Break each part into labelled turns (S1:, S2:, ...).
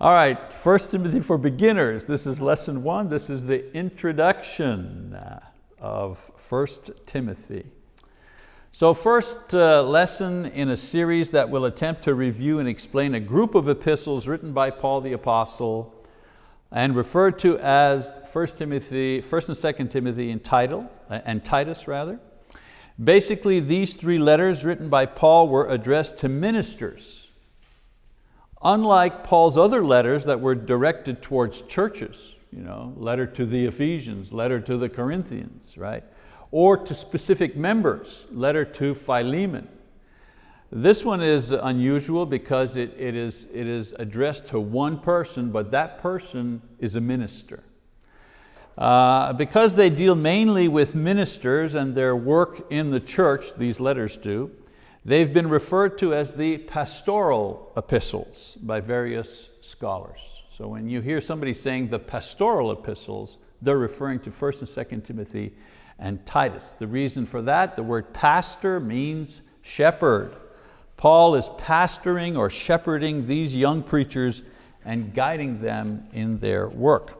S1: All right, 1 Timothy for beginners. This is lesson one. This is the introduction of 1 Timothy. So first uh, lesson in a series that will attempt to review and explain a group of epistles written by Paul the Apostle and referred to as 1 Timothy, 1 and 2 Timothy in title, uh, and Titus rather. Basically, these three letters written by Paul were addressed to ministers. Unlike Paul's other letters that were directed towards churches, you know, letter to the Ephesians, letter to the Corinthians, right? Or to specific members, letter to Philemon. This one is unusual because it, it, is, it is addressed to one person, but that person is a minister. Uh, because they deal mainly with ministers and their work in the church, these letters do, they've been referred to as the pastoral epistles by various scholars. So when you hear somebody saying the pastoral epistles, they're referring to 1st and 2nd Timothy and Titus. The reason for that, the word pastor means shepherd. Paul is pastoring or shepherding these young preachers and guiding them in their work.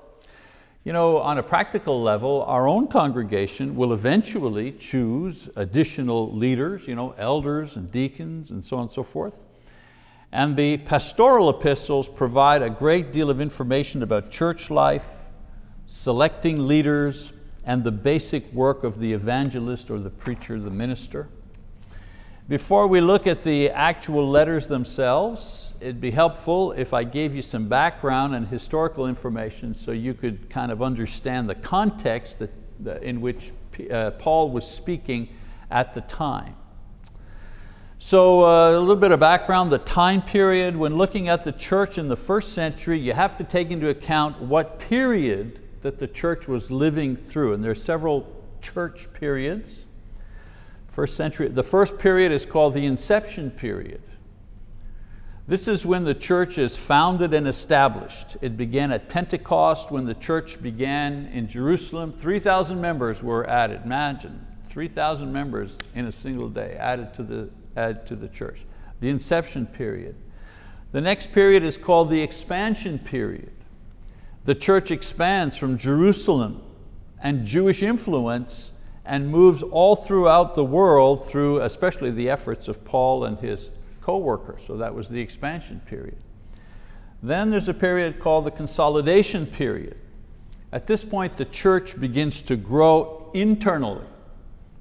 S1: You know, on a practical level, our own congregation will eventually choose additional leaders, you know, elders and deacons and so on and so forth. And the pastoral epistles provide a great deal of information about church life, selecting leaders, and the basic work of the evangelist or the preacher, the minister. Before we look at the actual letters themselves, it'd be helpful if I gave you some background and historical information so you could kind of understand the context that, that in which uh, Paul was speaking at the time. So uh, a little bit of background, the time period, when looking at the church in the first century, you have to take into account what period that the church was living through. And there are several church periods. First century, the first period is called the inception period. This is when the church is founded and established. It began at Pentecost when the church began in Jerusalem. 3,000 members were added, imagine, 3,000 members in a single day added to, the, added to the church. The inception period. The next period is called the expansion period. The church expands from Jerusalem and Jewish influence and moves all throughout the world through especially the efforts of Paul and his co-workers, so that was the expansion period. Then there's a period called the consolidation period. At this point, the church begins to grow internally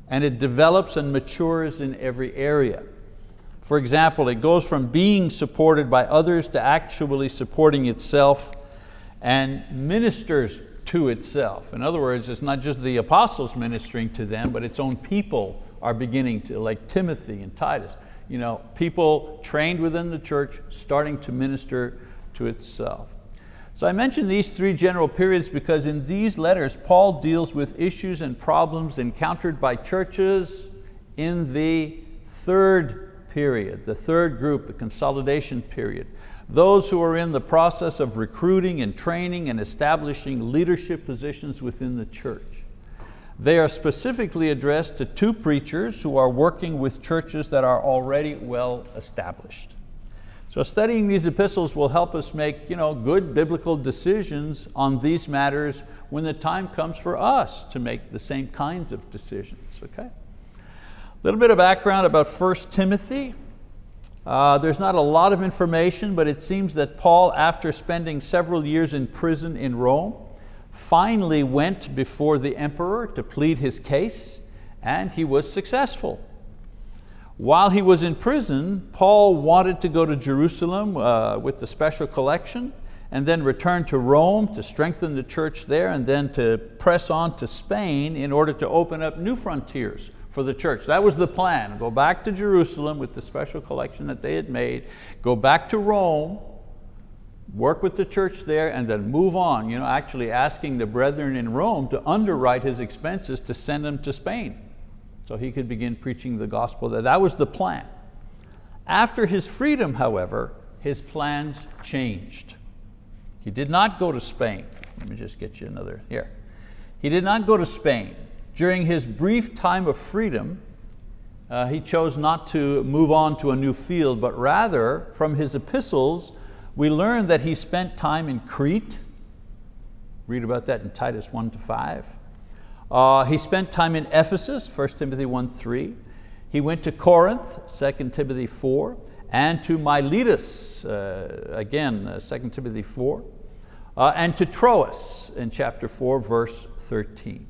S1: and it develops and matures in every area. For example, it goes from being supported by others to actually supporting itself and ministers to itself. In other words, it's not just the apostles ministering to them, but its own people are beginning to, like Timothy and Titus, you know, people trained within the church starting to minister to itself. So I mentioned these three general periods because in these letters, Paul deals with issues and problems encountered by churches in the third period, the third group, the consolidation period. Those who are in the process of recruiting and training and establishing leadership positions within the church. They are specifically addressed to two preachers who are working with churches that are already well established. So studying these epistles will help us make you know, good biblical decisions on these matters when the time comes for us to make the same kinds of decisions, okay? A little bit of background about 1 Timothy. Uh, there's not a lot of information, but it seems that Paul, after spending several years in prison in Rome, finally went before the emperor to plead his case and he was successful. While he was in prison, Paul wanted to go to Jerusalem uh, with the special collection and then return to Rome to strengthen the church there and then to press on to Spain in order to open up new frontiers for the church. That was the plan, go back to Jerusalem with the special collection that they had made, go back to Rome work with the church there and then move on, you know, actually asking the brethren in Rome to underwrite his expenses to send him to Spain so he could begin preaching the gospel there. That was the plan. After his freedom, however, his plans changed. He did not go to Spain. Let me just get you another, here. He did not go to Spain. During his brief time of freedom, uh, he chose not to move on to a new field, but rather from his epistles, We learn that he spent time in Crete. Read about that in Titus 1 to 5. Uh, he spent time in Ephesus, 1 Timothy 1, 3. He went to Corinth, 2 Timothy 4, and to Miletus, uh, again, uh, 2 Timothy 4, uh, and to Troas in chapter 4, verse 13.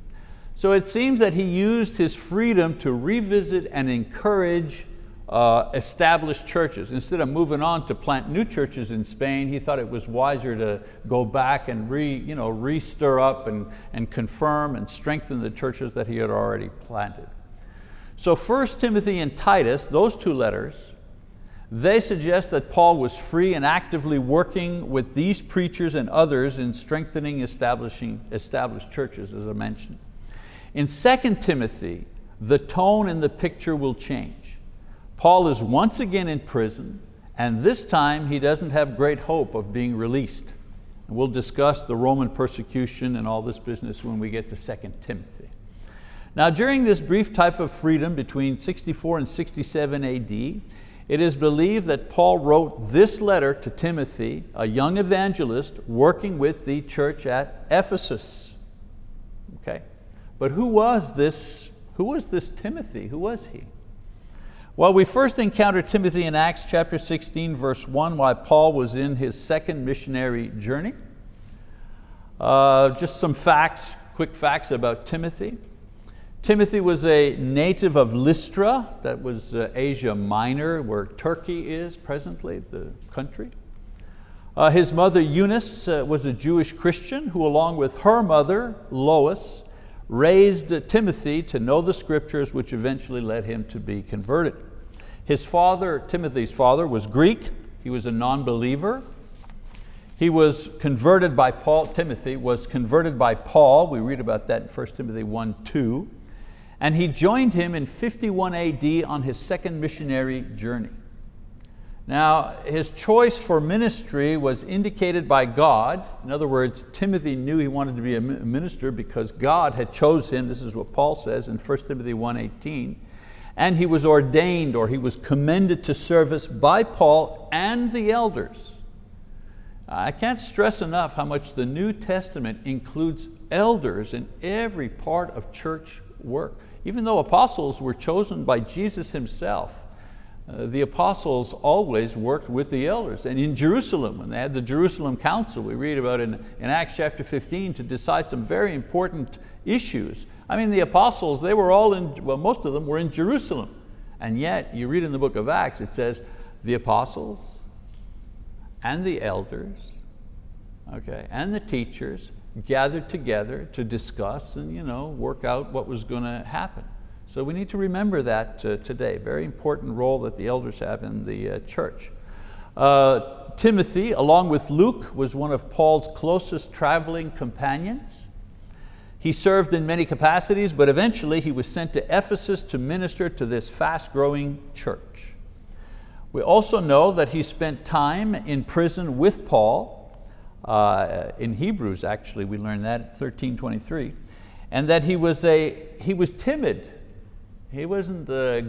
S1: So it seems that he used his freedom to revisit and encourage uh, established churches. Instead of moving on to plant new churches in Spain, he thought it was wiser to go back and re, you know, re-stir up and, and confirm and strengthen the churches that he had already planted. So 1 Timothy and Titus, those two letters, they suggest that Paul was free and actively working with these preachers and others in strengthening establishing established churches, as I mentioned. In 2 Timothy, the tone in the picture will change. Paul is once again in prison, and this time he doesn't have great hope of being released. We'll discuss the Roman persecution and all this business when we get to 2 Timothy. Now during this brief type of freedom between 64 and 67 AD, it is believed that Paul wrote this letter to Timothy, a young evangelist working with the church at Ephesus. Okay? But who was this, who was this Timothy? Who was he? Well, we first encounter Timothy in Acts chapter 16, verse 1, while Paul was in his second missionary journey. Uh, just some facts, quick facts about Timothy. Timothy was a native of Lystra, that was uh, Asia Minor, where Turkey is presently, the country. Uh, his mother Eunice uh, was a Jewish Christian who along with her mother, Lois, raised Timothy to know the scriptures which eventually led him to be converted. His father, Timothy's father, was Greek. He was a non-believer. He was converted by Paul, Timothy was converted by Paul. We read about that in 1 Timothy 1, 2. And he joined him in 51 AD on his second missionary journey. Now, his choice for ministry was indicated by God. In other words, Timothy knew he wanted to be a minister because God had chosen him. This is what Paul says in 1 Timothy 1.18 and he was ordained or he was commended to service by Paul and the elders. I can't stress enough how much the New Testament includes elders in every part of church work. Even though apostles were chosen by Jesus himself, uh, the apostles always worked with the elders. And in Jerusalem, when they had the Jerusalem Council, we read about in, in Acts chapter 15 to decide some very important issues. I mean, the apostles, they were all in, well, most of them were in Jerusalem. And yet, you read in the book of Acts, it says, the apostles and the elders, okay, and the teachers gathered together to discuss and you know, work out what was going to happen. So we need to remember that uh, today. Very important role that the elders have in the uh, church. Uh, Timothy, along with Luke, was one of Paul's closest traveling companions. He served in many capacities, but eventually he was sent to Ephesus to minister to this fast growing church. We also know that he spent time in prison with Paul. Uh, in Hebrews, actually, we learn that, 1323, and that he was, a, he was timid. He wasn't a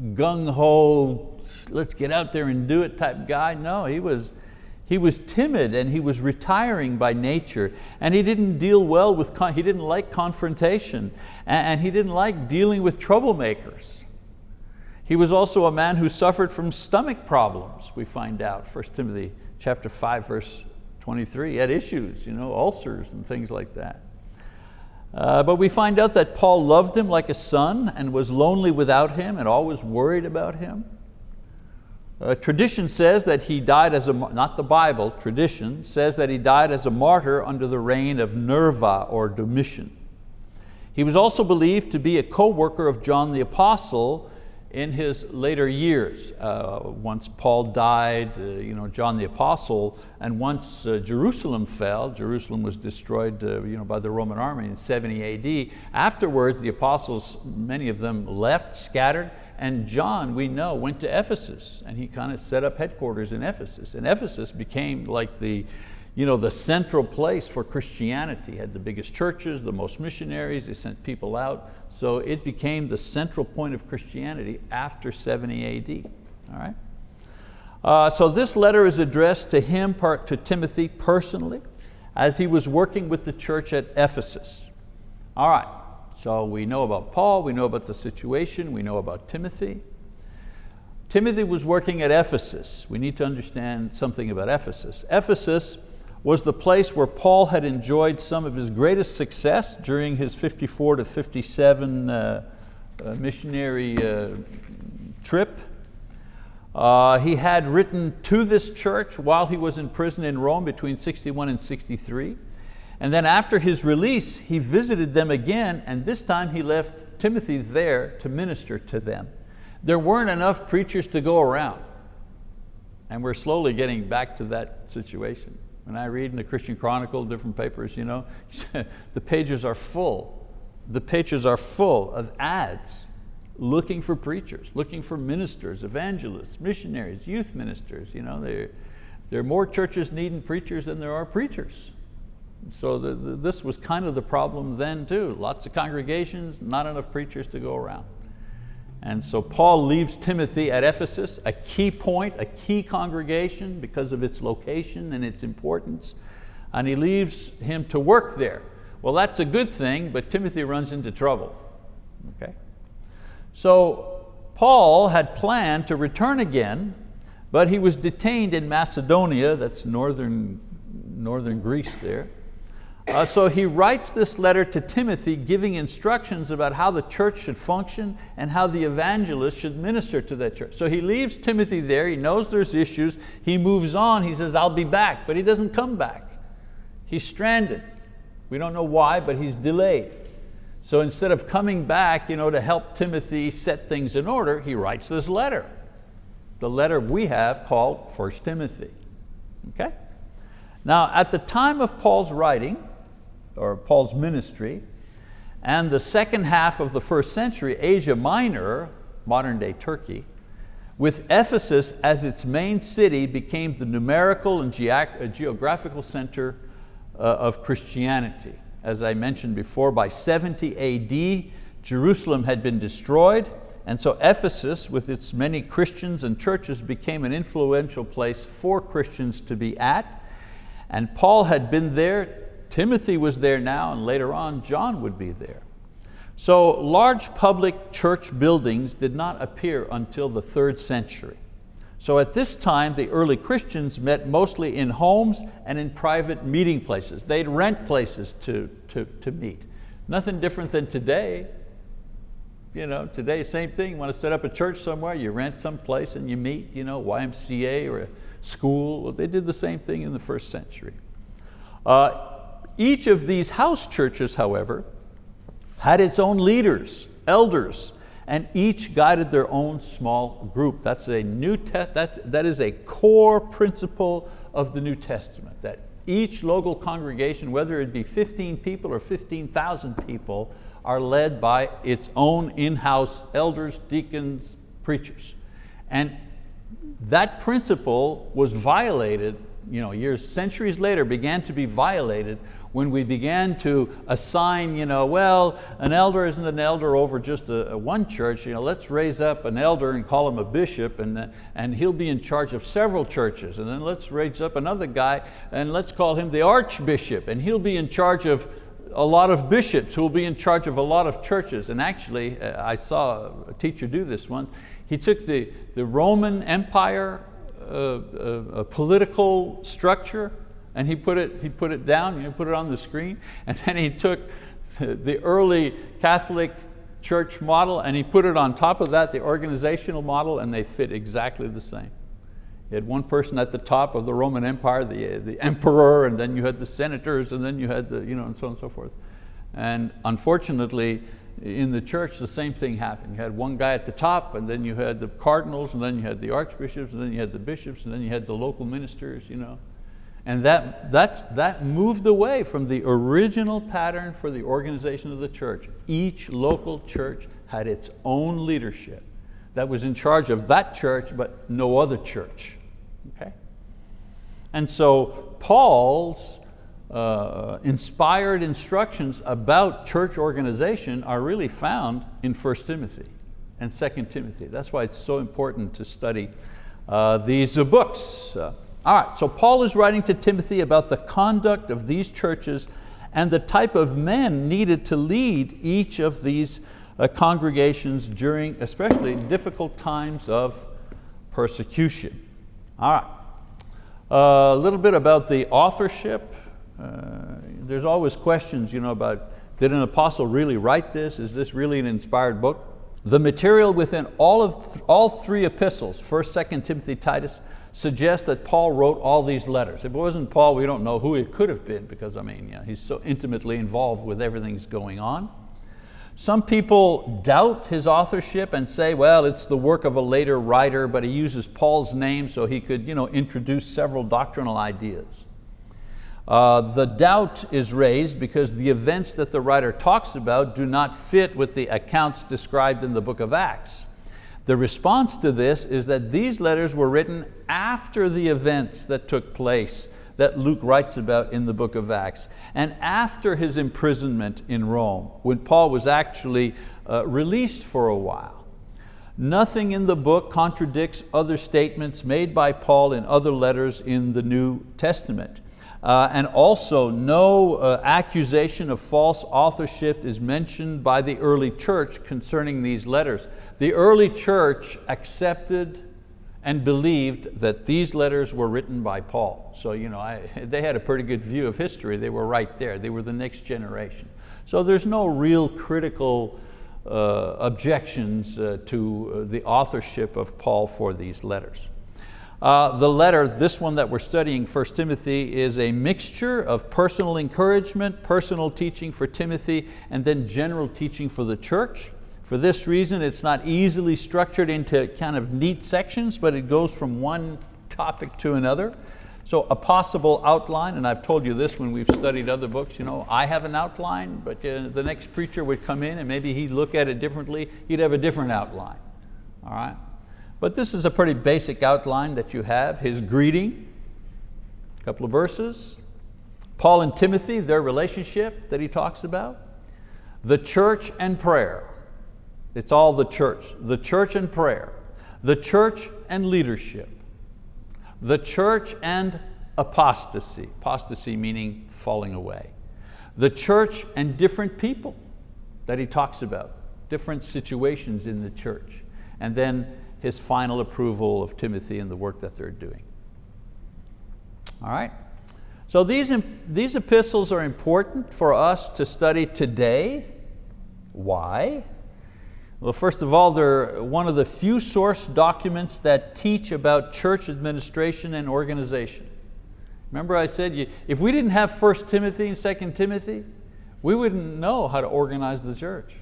S1: gung-ho, let's get out there and do it type guy. No, he was, he was timid and he was retiring by nature and he didn't deal well with, he didn't like confrontation and he didn't like dealing with troublemakers. He was also a man who suffered from stomach problems, we find out, 1 Timothy chapter 5, verse 23. He had issues, you know, ulcers and things like that. Uh, but we find out that Paul loved him like a son and was lonely without him and always worried about him. Uh, tradition says that he died as a, not the Bible, tradition says that he died as a martyr under the reign of Nerva or Domitian. He was also believed to be a co-worker of John the Apostle in his later years. Uh, once Paul died, uh, you know, John the Apostle, and once uh, Jerusalem fell, Jerusalem was destroyed uh, you know, by the Roman army in 70 AD. Afterwards, the apostles, many of them left, scattered, and John, we know, went to Ephesus and he kind of set up headquarters in Ephesus. And Ephesus became like the, you know, the central place for Christianity. had the biggest churches, the most missionaries, they sent people out. So it became the central point of Christianity after 70 AD, all right? Uh, so this letter is addressed to him, part to Timothy personally, as he was working with the church at Ephesus. All right, so we know about Paul, we know about the situation, we know about Timothy. Timothy was working at Ephesus. We need to understand something about Ephesus. Ephesus was the place where Paul had enjoyed some of his greatest success during his 54 to 57 uh, uh, missionary uh, trip. Uh, he had written to this church while he was in prison in Rome between 61 and 63. And then after his release, he visited them again, and this time he left Timothy there to minister to them. There weren't enough preachers to go around. And we're slowly getting back to that situation. When I read in the Christian Chronicle, different papers, you know, the pages are full. The pages are full of ads looking for preachers, looking for ministers, evangelists, missionaries, youth ministers. You know, there, there are more churches needing preachers than there are preachers. So the, the, this was kind of the problem then too. Lots of congregations, not enough preachers to go around. And so Paul leaves Timothy at Ephesus, a key point, a key congregation because of its location and its importance, and he leaves him to work there. Well, that's a good thing, but Timothy runs into trouble. Okay? So Paul had planned to return again, but he was detained in Macedonia, that's northern, northern Greece there, uh, so he writes this letter to Timothy giving instructions about how the church should function and how the evangelist should minister to that church. So he leaves Timothy there, he knows there's issues, he moves on, he says, I'll be back, but he doesn't come back. He's stranded. We don't know why, but he's delayed. So instead of coming back you know, to help Timothy set things in order, he writes this letter. The letter we have called 1 Timothy. Okay? Now at the time of Paul's writing, or Paul's ministry, and the second half of the first century, Asia Minor, modern day Turkey, with Ephesus as its main city became the numerical and uh, geographical center uh, of Christianity. As I mentioned before, by 70 AD, Jerusalem had been destroyed, and so Ephesus, with its many Christians and churches, became an influential place for Christians to be at. And Paul had been there Timothy was there now and later on John would be there. So large public church buildings did not appear until the third century. So at this time, the early Christians met mostly in homes and in private meeting places. They'd rent places to, to, to meet. Nothing different than today. You know, today, same thing. You want to set up a church somewhere, you rent some place and you meet, you know, YMCA or a school. Well, they did the same thing in the first century. Uh, each of these house churches, however, had its own leaders, elders, and each guided their own small group. That's a new that, that is a core principle of the New Testament, that each local congregation, whether it be 15 people or 15,000 people, are led by its own in-house elders, deacons, preachers. And that principle was violated you know, years, centuries later, began to be violated when we began to assign, you know, well, an elder isn't an elder over just a, a one church, you know, let's raise up an elder and call him a bishop and, and he'll be in charge of several churches. And then let's raise up another guy and let's call him the archbishop and he'll be in charge of a lot of bishops who will be in charge of a lot of churches. And actually, uh, I saw a teacher do this one. He took the, the Roman Empire uh, uh, political structure and he put it, he put it down, you know, put it on the screen, and then he took the, the early Catholic church model and he put it on top of that, the organizational model, and they fit exactly the same. You had one person at the top of the Roman Empire, the, the emperor, and then you had the senators, and then you had the, you know, and so on and so forth. And unfortunately, in the church, the same thing happened. You had one guy at the top, and then you had the cardinals, and then you had the archbishops, and then you had the bishops, and then you had the local ministers. You know. And that, that's, that moved away from the original pattern for the organization of the church. Each local church had its own leadership that was in charge of that church, but no other church. Okay? And so Paul's uh, inspired instructions about church organization are really found in 1 Timothy and 2 Timothy. That's why it's so important to study uh, these books. Uh, all right, so Paul is writing to Timothy about the conduct of these churches and the type of men needed to lead each of these uh, congregations during especially difficult times of persecution. All right, uh, a little bit about the authorship. Uh, there's always questions you know, about did an apostle really write this? Is this really an inspired book? The material within all, of th all three epistles, 1st, 2nd Timothy, Titus, suggests that Paul wrote all these letters. If it wasn't Paul, we don't know who it could have been because I mean, yeah, he's so intimately involved with everything that's going on. Some people doubt his authorship and say, well, it's the work of a later writer, but he uses Paul's name so he could you know, introduce several doctrinal ideas. Uh, the doubt is raised because the events that the writer talks about do not fit with the accounts described in the book of Acts. The response to this is that these letters were written after the events that took place that Luke writes about in the book of Acts, and after his imprisonment in Rome, when Paul was actually uh, released for a while. Nothing in the book contradicts other statements made by Paul in other letters in the New Testament. Uh, and also no uh, accusation of false authorship is mentioned by the early church concerning these letters. The early church accepted and believed that these letters were written by Paul. So you know, I, they had a pretty good view of history. They were right there. They were the next generation. So there's no real critical uh, objections uh, to uh, the authorship of Paul for these letters. Uh, the letter, this one that we're studying, 1 Timothy, is a mixture of personal encouragement, personal teaching for Timothy, and then general teaching for the church. For this reason, it's not easily structured into kind of neat sections, but it goes from one topic to another. So a possible outline, and I've told you this when we've studied other books, you know, I have an outline, but uh, the next preacher would come in and maybe he'd look at it differently, he'd have a different outline, all right? But this is a pretty basic outline that you have. His greeting, a couple of verses. Paul and Timothy, their relationship that he talks about. The church and prayer. It's all the church. The church and prayer. The church and leadership. The church and apostasy. Apostasy meaning falling away. The church and different people that he talks about. Different situations in the church. And then his final approval of Timothy and the work that they're doing. All right? So these, these epistles are important for us to study today. Why? Well, first of all, they're one of the few source documents that teach about church administration and organization. Remember I said, if we didn't have 1 Timothy and 2 Timothy, we wouldn't know how to organize the church.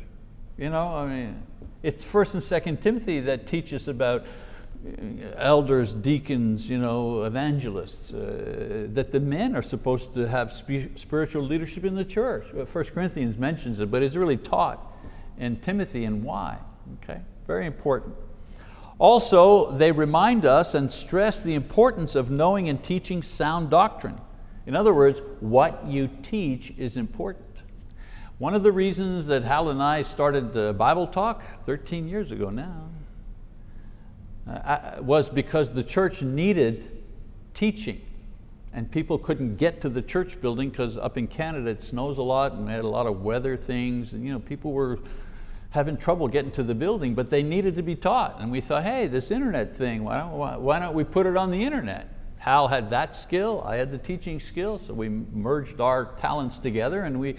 S1: You know, I mean, it's first and second Timothy that teaches about uh, elders, deacons, you know, evangelists, uh, that the men are supposed to have spiritual leadership in the church. Uh, first Corinthians mentions it, but it's really taught in Timothy and why, okay? Very important. Also, they remind us and stress the importance of knowing and teaching sound doctrine. In other words, what you teach is important. One of the reasons that Hal and I started the Bible Talk 13 years ago now uh, was because the church needed teaching and people couldn't get to the church building because up in Canada it snows a lot and we had a lot of weather things and you know, people were having trouble getting to the building, but they needed to be taught. And we thought, hey, this internet thing, why don't, why don't we put it on the internet? Hal had that skill, I had the teaching skill, so we merged our talents together and we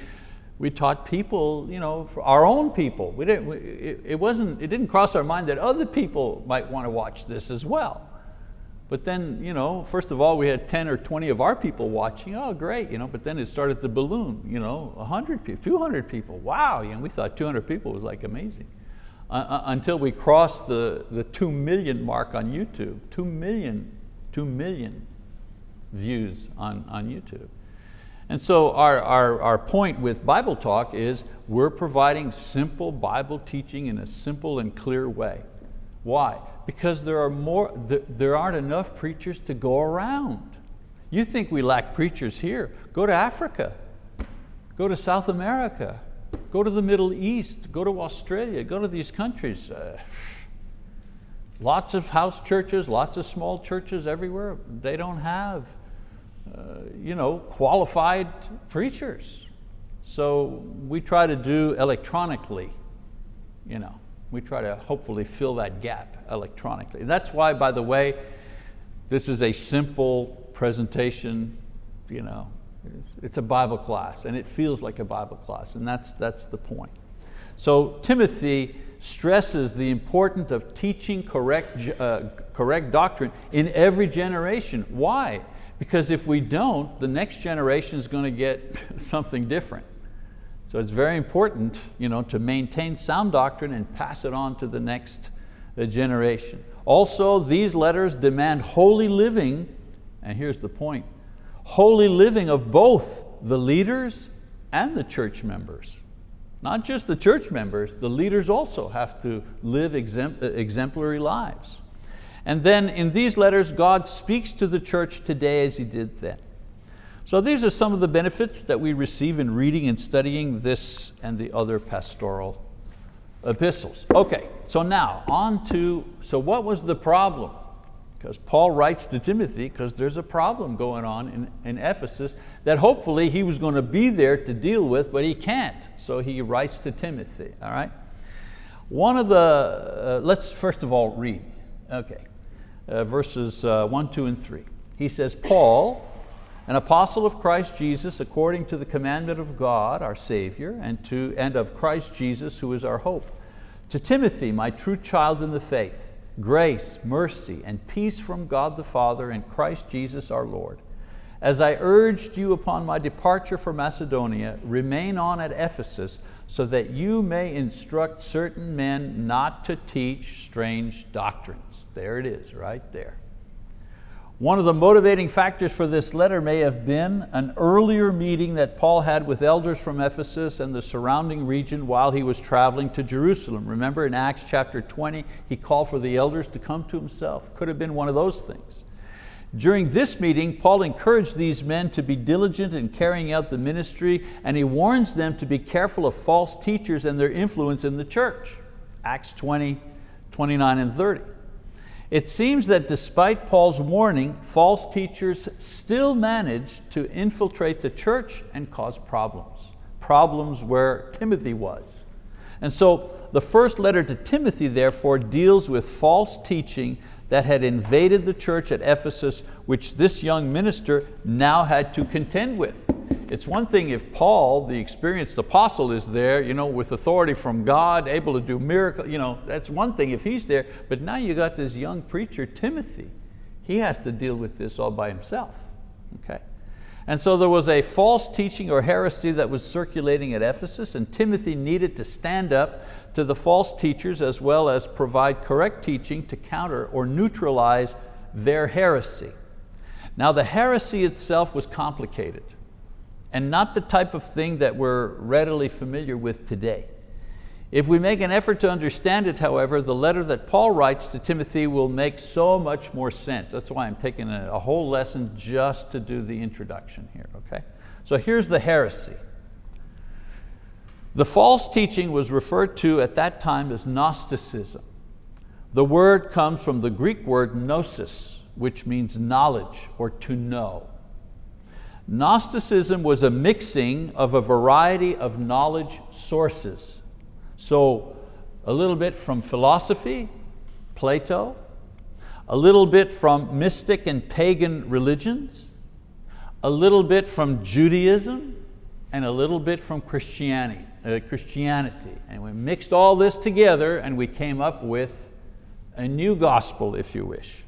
S1: we taught people, you know, our own people. We didn't, we, it, it, wasn't, it didn't cross our mind that other people might want to watch this as well. But then, you know, first of all, we had 10 or 20 of our people watching, oh great, you know, but then it started to balloon, you know, 100 people, 200 people, wow, you know, we thought 200 people was like amazing. Uh, uh, until we crossed the, the 2 million mark on YouTube, 2 million, 2 million views on, on YouTube. And so our, our, our point with Bible Talk is we're providing simple Bible teaching in a simple and clear way. Why? Because there, are more, there aren't enough preachers to go around. You think we lack preachers here. Go to Africa, go to South America, go to the Middle East, go to Australia, go to these countries. Uh, Lots of house churches, lots of small churches everywhere, they don't have you know, qualified preachers. So we try to do electronically, you know, we try to hopefully fill that gap electronically. That's why, by the way, this is a simple presentation, you know, it's a Bible class and it feels like a Bible class and that's, that's the point. So Timothy stresses the importance of teaching correct, uh, correct doctrine in every generation. Why? Because if we don't, the next generation is going to get something different. So it's very important you know, to maintain sound doctrine and pass it on to the next uh, generation. Also, these letters demand holy living, and here's the point, holy living of both the leaders and the church members. Not just the church members, the leaders also have to live exemplary lives. And then in these letters, God speaks to the church today as He did then. So these are some of the benefits that we receive in reading and studying this and the other pastoral epistles. Okay, so now on to, so what was the problem? Because Paul writes to Timothy because there's a problem going on in, in Ephesus that hopefully he was going to be there to deal with, but he can't. So he writes to Timothy, all right? One of the, uh, let's first of all read. Okay, uh, verses uh, one, two, and three. He says, Paul, an apostle of Christ Jesus according to the commandment of God, our Savior, and, to, and of Christ Jesus, who is our hope. To Timothy, my true child in the faith, grace, mercy, and peace from God the Father and Christ Jesus our Lord. As I urged you upon my departure for Macedonia, remain on at Ephesus so that you may instruct certain men not to teach strange doctrines there it is, right there. One of the motivating factors for this letter may have been an earlier meeting that Paul had with elders from Ephesus and the surrounding region while he was traveling to Jerusalem. Remember in Acts chapter 20, he called for the elders to come to himself. Could have been one of those things. During this meeting, Paul encouraged these men to be diligent in carrying out the ministry and he warns them to be careful of false teachers and their influence in the church. Acts 20, 29 and 30. It seems that despite Paul's warning, false teachers still managed to infiltrate the church and cause problems. Problems where Timothy was. And so the first letter to Timothy therefore deals with false teaching that had invaded the church at Ephesus, which this young minister now had to contend with. It's one thing if Paul, the experienced apostle, is there you know, with authority from God, able to do miracles, you know, that's one thing if he's there, but now you got this young preacher, Timothy. He has to deal with this all by himself. Okay? And so there was a false teaching or heresy that was circulating at Ephesus and Timothy needed to stand up to the false teachers as well as provide correct teaching to counter or neutralize their heresy. Now the heresy itself was complicated and not the type of thing that we're readily familiar with today. If we make an effort to understand it, however, the letter that Paul writes to Timothy will make so much more sense. That's why I'm taking a, a whole lesson just to do the introduction here, okay? So here's the heresy. The false teaching was referred to at that time as Gnosticism. The word comes from the Greek word gnosis, which means knowledge or to know. Gnosticism was a mixing of a variety of knowledge sources. So a little bit from philosophy, Plato, a little bit from mystic and pagan religions, a little bit from Judaism, and a little bit from Christianity. Uh, Christianity. And we mixed all this together and we came up with a new gospel, if you wish.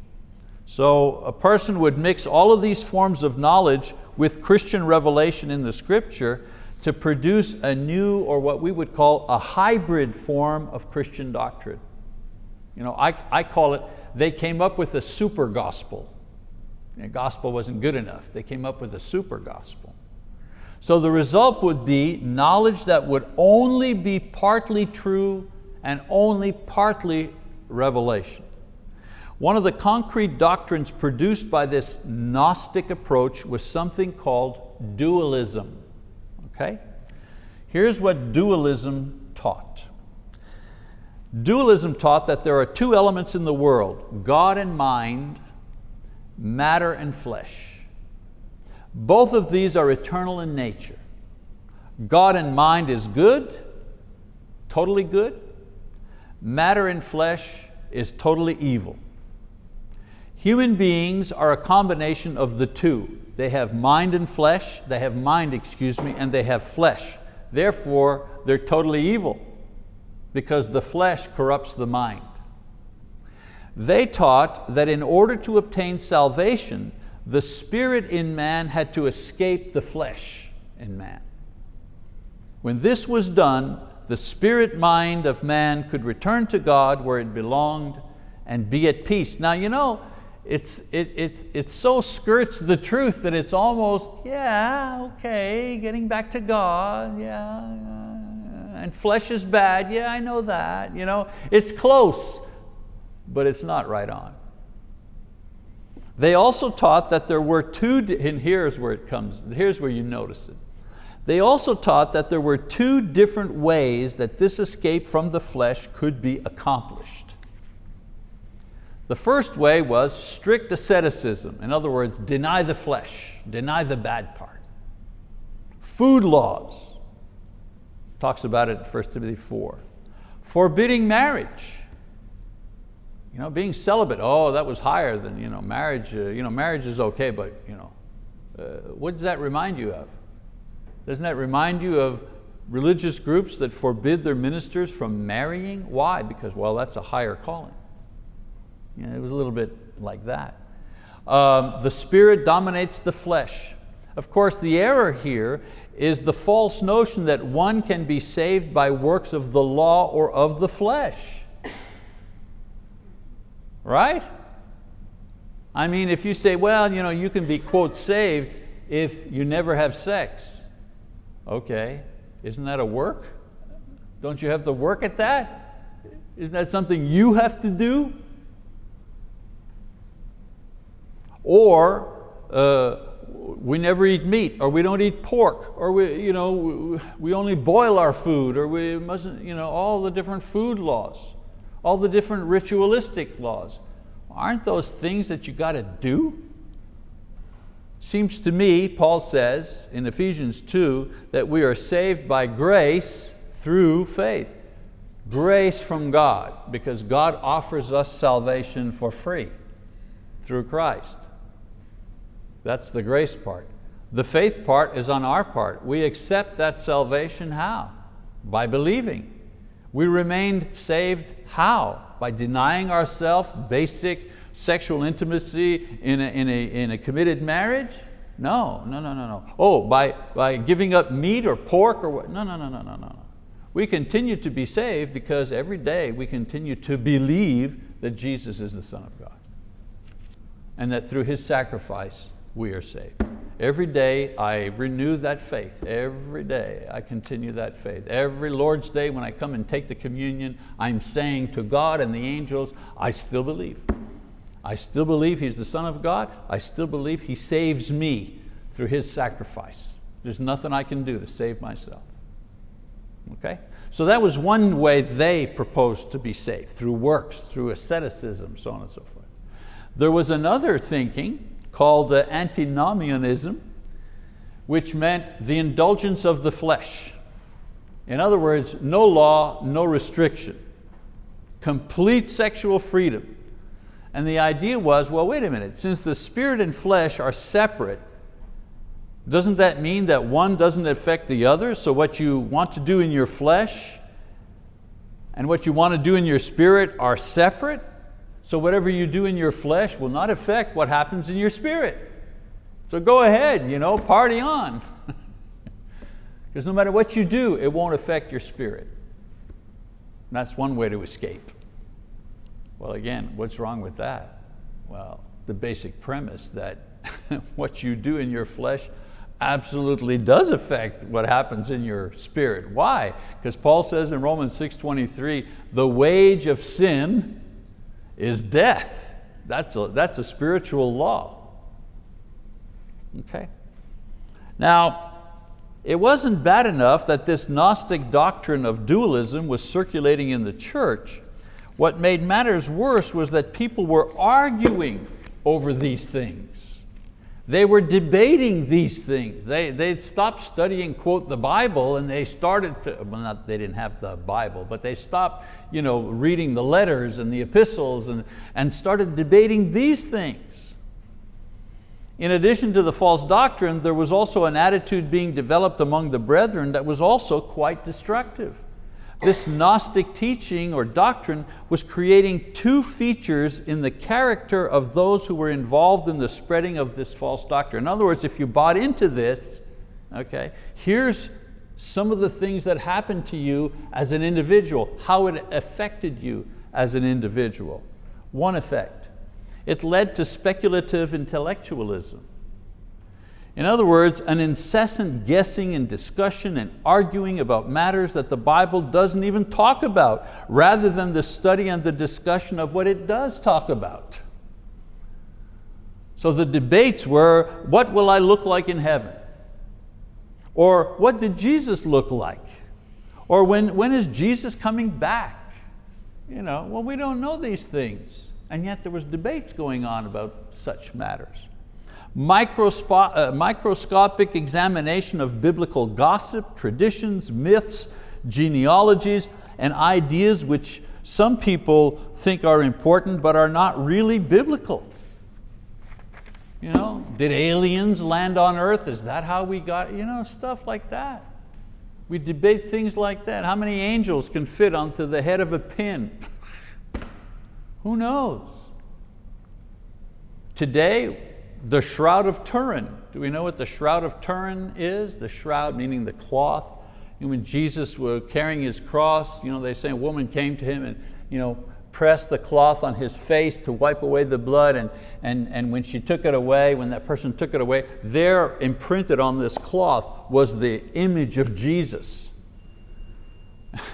S1: So a person would mix all of these forms of knowledge with Christian revelation in the scripture to produce a new, or what we would call a hybrid form of Christian doctrine. You know, I, I call it, they came up with a super gospel. The gospel wasn't good enough. They came up with a super gospel. So the result would be knowledge that would only be partly true and only partly revelation. One of the concrete doctrines produced by this Gnostic approach was something called dualism. Okay? Here's what dualism taught. Dualism taught that there are two elements in the world, God and mind, matter and flesh. Both of these are eternal in nature. God and mind is good, totally good. Matter and flesh is totally evil. Human beings are a combination of the two. They have mind and flesh, they have mind, excuse me, and they have flesh. Therefore, they're totally evil because the flesh corrupts the mind. They taught that in order to obtain salvation, the spirit in man had to escape the flesh in man. When this was done, the spirit mind of man could return to God where it belonged and be at peace. Now you know, it's, it, it, it so skirts the truth that it's almost, yeah, okay, getting back to God, yeah, yeah, and flesh is bad, yeah, I know that. You know, it's close, but it's not right on. They also taught that there were two, and here's where it comes, here's where you notice it. They also taught that there were two different ways that this escape from the flesh could be accomplished. The first way was strict asceticism. In other words, deny the flesh, deny the bad part. Food laws, talks about it in 1 Timothy 4. Forbidding marriage. You know, being celibate, oh, that was higher than you know, marriage. Uh, you know, marriage is okay, but you know, uh, what does that remind you of? Doesn't that remind you of religious groups that forbid their ministers from marrying? Why? Because, well, that's a higher calling. You know, it was a little bit like that. Um, the spirit dominates the flesh. Of course, the error here is the false notion that one can be saved by works of the law or of the flesh. Right? I mean, if you say, well, you, know, you can be, quote, saved if you never have sex. Okay, isn't that a work? Don't you have to work at that? Isn't that something you have to do? Or uh, we never eat meat, or we don't eat pork, or we, you know, we only boil our food, or we mustn't, you know, all the different food laws, all the different ritualistic laws. Aren't those things that you got to do? Seems to me, Paul says in Ephesians 2, that we are saved by grace through faith. Grace from God, because God offers us salvation for free through Christ. That's the grace part. The faith part is on our part. We accept that salvation how? By believing. We remained saved how? By denying ourselves basic sexual intimacy in a, in, a, in a committed marriage? No, no, no, no, no. Oh, by, by giving up meat or pork or what? No, no, no, no, no, no. We continue to be saved because every day we continue to believe that Jesus is the Son of God and that through His sacrifice we are saved. Every day I renew that faith. Every day I continue that faith. Every Lord's Day when I come and take the communion, I'm saying to God and the angels, I still believe. I still believe He's the Son of God. I still believe He saves me through His sacrifice. There's nothing I can do to save myself. Okay? So that was one way they proposed to be saved, through works, through asceticism, so on and so forth. There was another thinking called antinomianism, which meant the indulgence of the flesh. In other words, no law, no restriction. Complete sexual freedom. And the idea was, well, wait a minute, since the spirit and flesh are separate, doesn't that mean that one doesn't affect the other? So what you want to do in your flesh and what you want to do in your spirit are separate? So whatever you do in your flesh will not affect what happens in your spirit. So go ahead, you know, party on. Because no matter what you do, it won't affect your spirit. And that's one way to escape. Well again, what's wrong with that? Well, the basic premise that what you do in your flesh absolutely does affect what happens in your spirit. Why? Because Paul says in Romans 6.23, the wage of sin is death. That's a, that's a spiritual law. Okay? Now, it wasn't bad enough that this Gnostic doctrine of dualism was circulating in the church. What made matters worse was that people were arguing over these things. They were debating these things. They, they'd stopped studying, quote, the Bible and they started to, well not, they didn't have the Bible, but they stopped you know, reading the letters and the epistles and, and started debating these things. In addition to the false doctrine, there was also an attitude being developed among the brethren that was also quite destructive. This Gnostic teaching or doctrine was creating two features in the character of those who were involved in the spreading of this false doctrine. In other words, if you bought into this, okay, here's some of the things that happened to you as an individual, how it affected you as an individual. One effect, it led to speculative intellectualism. In other words, an incessant guessing and discussion and arguing about matters that the Bible doesn't even talk about, rather than the study and the discussion of what it does talk about. So the debates were, what will I look like in heaven? Or what did Jesus look like? Or when, when is Jesus coming back? You know, well, we don't know these things. And yet there was debates going on about such matters uh, microscopic examination of biblical gossip, traditions, myths, genealogies, and ideas which some people think are important but are not really biblical. You know, did aliens land on earth? Is that how we got, you know, stuff like that. We debate things like that. How many angels can fit onto the head of a pin? Who knows? Today, the Shroud of Turin. Do we know what the Shroud of Turin is? The shroud meaning the cloth. And when Jesus was carrying his cross, you know, they say a woman came to him and you know, pressed the cloth on his face to wipe away the blood and, and, and when she took it away, when that person took it away, there imprinted on this cloth was the image of Jesus.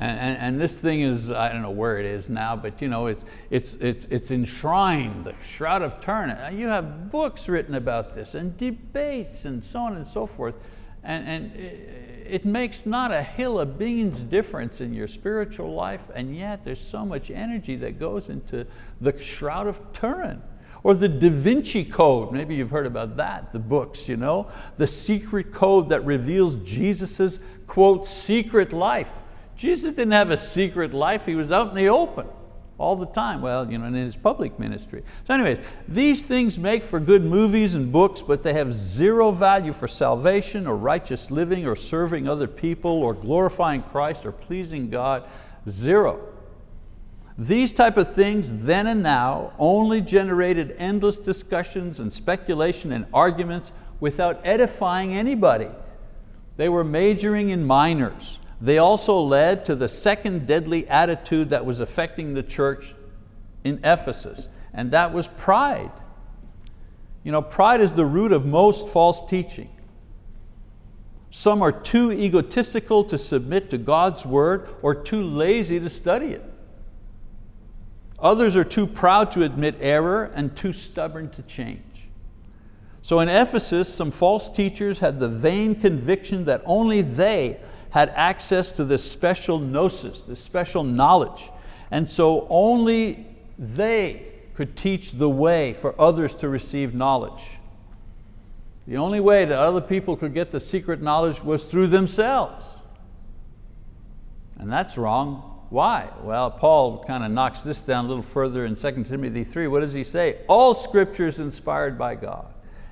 S1: And, and, this thing is, I don't know where it is now, but you know, it's, it's, it's, it's enshrined, the Shroud of Turin. You have books written about this and debates and so on and so forth. And, and it makes not a hill of beans difference in your spiritual life, and yet there's so much energy that goes into the Shroud of Turin. Or the Da Vinci Code, maybe you've heard about that, the books, you know? The secret code that reveals Jesus's, quote, secret life. Jesus didn't have a secret life, He was out in the open all the time, well, you know, in his public ministry. So anyways, these things make for good movies and books, but they have zero value for salvation or righteous living or serving other people or glorifying Christ or pleasing God, zero. These type of things then and now only generated endless discussions and speculation and arguments without edifying anybody. They were majoring in minors. They also led to the second deadly attitude that was affecting the church in Ephesus, and that was pride. You know, pride is the root of most false teaching. Some are too egotistical to submit to God's word or too lazy to study it. Others are too proud to admit error and too stubborn to change. So in Ephesus, some false teachers had the vain conviction that only they had access to this special gnosis, this special knowledge. And so only they could teach the way for others to receive knowledge. The only way that other people could get the secret knowledge was through themselves. And that's wrong. Why? Well, Paul kind of knocks this down a little further in 2 Timothy 3. What does he say? All scripture is inspired by God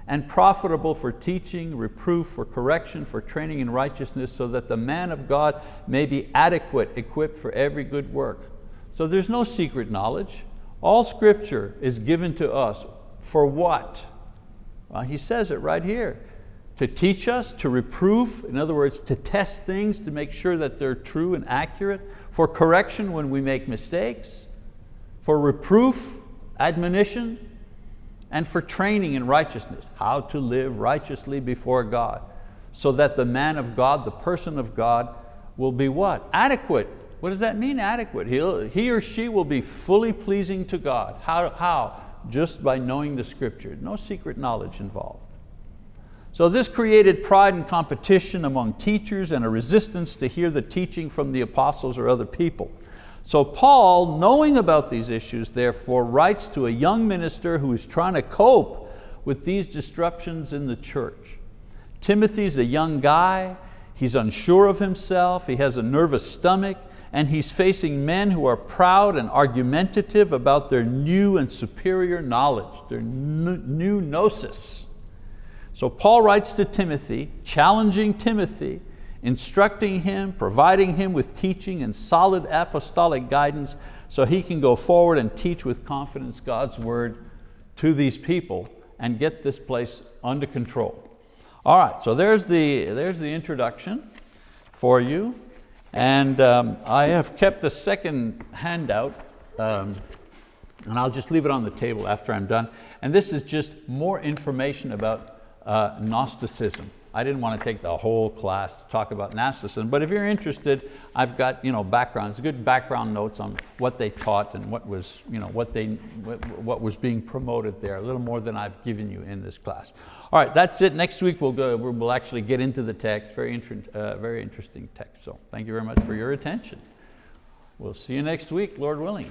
S1: and profitable for teaching, reproof, for correction, for training in righteousness, so that the man of God may be adequate, equipped for every good work. So there's no secret knowledge. All scripture is given to us for what? Well, he says it right here. To teach us, to reproof, in other words, to test things to make sure that they're true and accurate, for correction when we make mistakes, for reproof, admonition, and for training in righteousness, how to live righteously before God, so that the man of God, the person of God, will be what? Adequate. What does that mean, adequate? He'll, he or she will be fully pleasing to God. How? how? Just by knowing the scripture. No secret knowledge involved. So this created pride and competition among teachers and a resistance to hear the teaching from the apostles or other people. So Paul, knowing about these issues, therefore writes to a young minister who is trying to cope with these disruptions in the church. Timothy's a young guy, he's unsure of himself, he has a nervous stomach, and he's facing men who are proud and argumentative about their new and superior knowledge, their new gnosis. So Paul writes to Timothy, challenging Timothy, instructing him, providing him with teaching and solid apostolic guidance so he can go forward and teach with confidence God's word to these people and get this place under control. All right, so there's the, there's the introduction for you. And um, I have kept the second handout, um, and I'll just leave it on the table after I'm done. And this is just more information about uh, Gnosticism. I didn't want to take the whole class to talk about Gnosticism, but if you're interested, I've got you know, backgrounds, good background notes on what they taught and what was, you know, what, they, what was being promoted there, a little more than I've given you in this class. All right, that's it. Next week we'll, go, we'll actually get into the text, very, inter uh, very interesting text. So thank you very much for your attention. We'll see you next week, Lord willing.